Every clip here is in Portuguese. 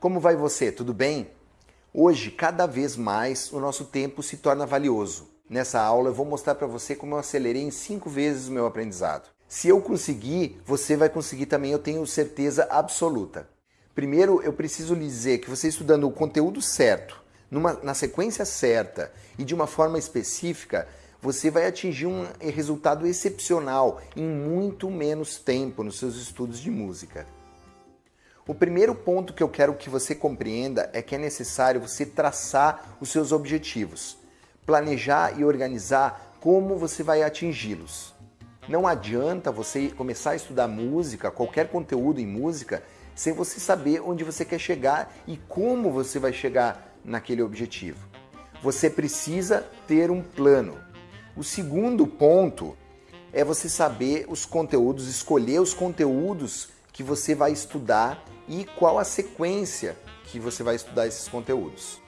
Como vai você? Tudo bem? Hoje, cada vez mais, o nosso tempo se torna valioso. Nessa aula eu vou mostrar para você como eu acelerei em cinco vezes o meu aprendizado. Se eu conseguir, você vai conseguir também, eu tenho certeza absoluta. Primeiro, eu preciso lhe dizer que você estudando o conteúdo certo, numa, na sequência certa e de uma forma específica, você vai atingir um resultado excepcional em muito menos tempo nos seus estudos de música. O primeiro ponto que eu quero que você compreenda é que é necessário você traçar os seus objetivos, planejar e organizar como você vai atingi-los. Não adianta você começar a estudar música, qualquer conteúdo em música, sem você saber onde você quer chegar e como você vai chegar naquele objetivo. Você precisa ter um plano. O segundo ponto é você saber os conteúdos, escolher os conteúdos que você vai estudar e qual a sequência que você vai estudar esses conteúdos.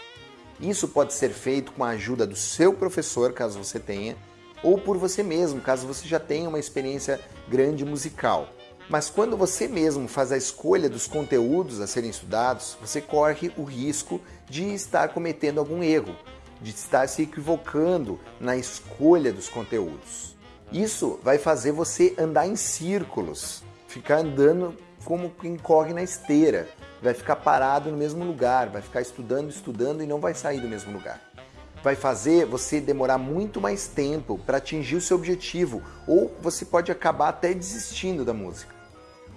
Isso pode ser feito com a ajuda do seu professor, caso você tenha, ou por você mesmo, caso você já tenha uma experiência grande musical. Mas quando você mesmo faz a escolha dos conteúdos a serem estudados, você corre o risco de estar cometendo algum erro, de estar se equivocando na escolha dos conteúdos. Isso vai fazer você andar em círculos, ficar andando como quem corre na esteira, vai ficar parado no mesmo lugar, vai ficar estudando, estudando e não vai sair do mesmo lugar. Vai fazer você demorar muito mais tempo para atingir o seu objetivo, ou você pode acabar até desistindo da música.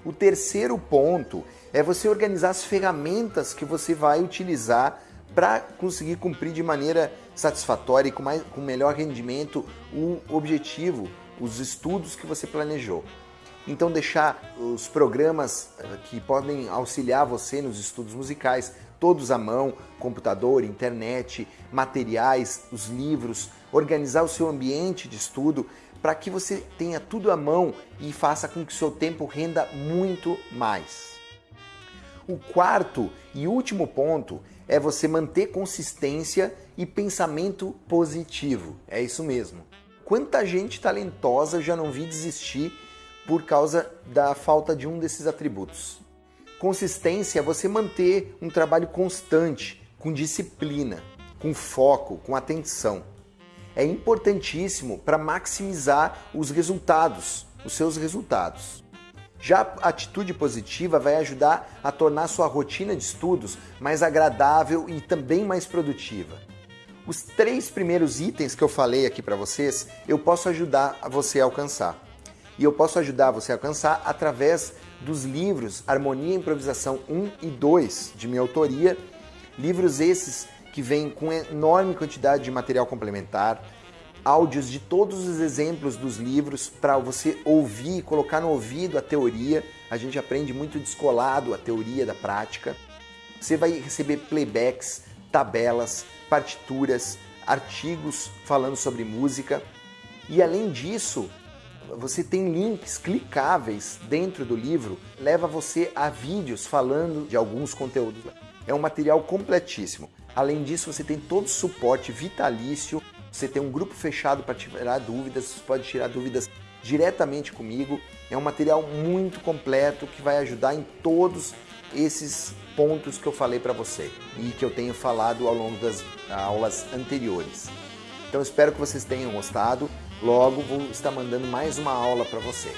O terceiro ponto é você organizar as ferramentas que você vai utilizar para conseguir cumprir de maneira satisfatória e com, mais, com melhor rendimento o objetivo, os estudos que você planejou. Então deixar os programas eh, que podem auxiliar você nos estudos musicais, todos à mão, computador, internet, materiais, os livros, organizar o seu ambiente de estudo para que você tenha tudo à mão e faça com que o seu tempo renda muito mais. O quarto e último ponto é você manter consistência e pensamento positivo. É isso mesmo. Quanta gente talentosa eu já não vi desistir por causa da falta de um desses atributos. Consistência é você manter um trabalho constante, com disciplina, com foco, com atenção. É importantíssimo para maximizar os resultados, os seus resultados. Já a atitude positiva vai ajudar a tornar sua rotina de estudos mais agradável e também mais produtiva. Os três primeiros itens que eu falei aqui para vocês, eu posso ajudar você a alcançar. E eu posso ajudar você a alcançar através dos livros Harmonia e Improvisação 1 e 2, de minha autoria. Livros esses que vêm com enorme quantidade de material complementar, áudios de todos os exemplos dos livros para você ouvir, colocar no ouvido a teoria. A gente aprende muito descolado a teoria da prática. Você vai receber playbacks, tabelas, partituras, artigos falando sobre música. E além disso, você tem links clicáveis dentro do livro, leva você a vídeos falando de alguns conteúdos. É um material completíssimo. Além disso, você tem todo o suporte vitalício você tem um grupo fechado para tirar dúvidas, você pode tirar dúvidas diretamente comigo. É um material muito completo que vai ajudar em todos esses pontos que eu falei para você e que eu tenho falado ao longo das aulas anteriores. Então espero que vocês tenham gostado. Logo vou estar mandando mais uma aula para você.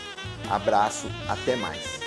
Abraço, até mais.